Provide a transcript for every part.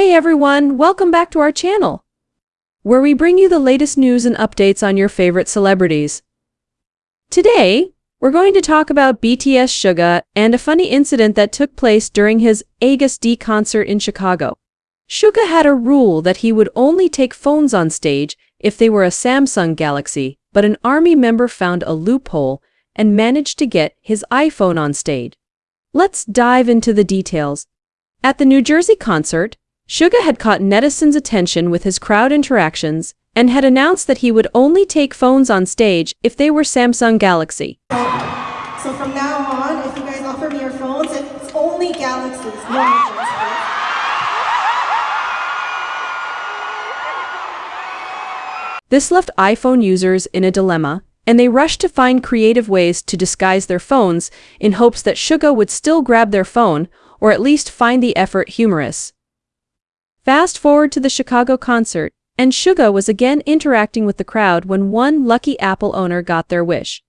Hey everyone, welcome back to our channel, where we bring you the latest news and updates on your favorite celebrities. Today, we're going to talk about BTS Suga and a funny incident that took place during his Agust D concert in Chicago. Suga had a rule that he would only take phones on stage if they were a Samsung Galaxy, but an ARMY member found a loophole and managed to get his iPhone on stage. Let's dive into the details. At the New Jersey concert, Suga had caught netizens' attention with his crowd interactions and had announced that he would only take phones on stage if they were Samsung Galaxy. So from now on, if you guys offer me your phones, it's only Galaxies. No This left iPhone users in a dilemma, and they rushed to find creative ways to disguise their phones in hopes that Suga would still grab their phone or at least find the effort humorous. Fast forward to the Chicago concert, and Suga was again interacting with the crowd when one lucky Apple owner got their wish.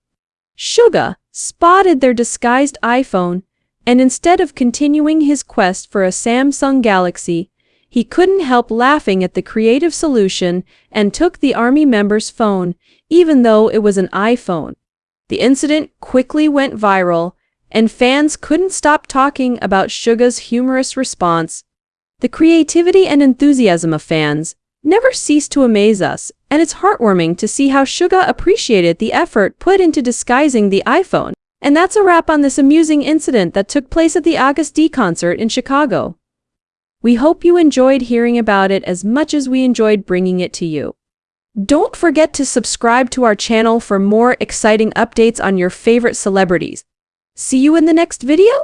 Suga spotted their disguised iPhone, and instead of continuing his quest for a Samsung Galaxy, he couldn't help laughing at the creative solution and took the army member's phone, even though it was an iPhone. The incident quickly went viral, and fans couldn't stop talking about Suga's humorous response. The creativity and enthusiasm of fans never cease to amaze us, and it's heartwarming to see how Suga appreciated the effort put into disguising the iPhone. And that's a wrap on this amusing incident that took place at the Agust D concert in Chicago. We hope you enjoyed hearing about it as much as we enjoyed bringing it to you. Don't forget to subscribe to our channel for more exciting updates on your favorite celebrities. See you in the next video!